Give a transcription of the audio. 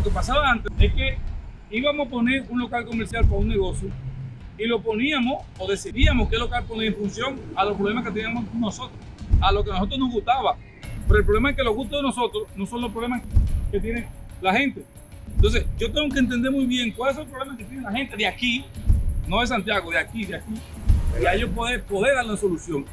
Lo que pasaba antes es que íbamos a poner un local comercial para un negocio y lo poníamos o decidíamos qué local poner en función a los problemas que teníamos nosotros, a lo que a nosotros nos gustaba. Pero el problema es que los gustos de nosotros no son los problemas que tiene la gente. Entonces, yo tengo que entender muy bien cuáles son los problemas que tiene la gente de aquí, no de Santiago, de aquí, de aquí, y a ellos poder, poder darle una solución.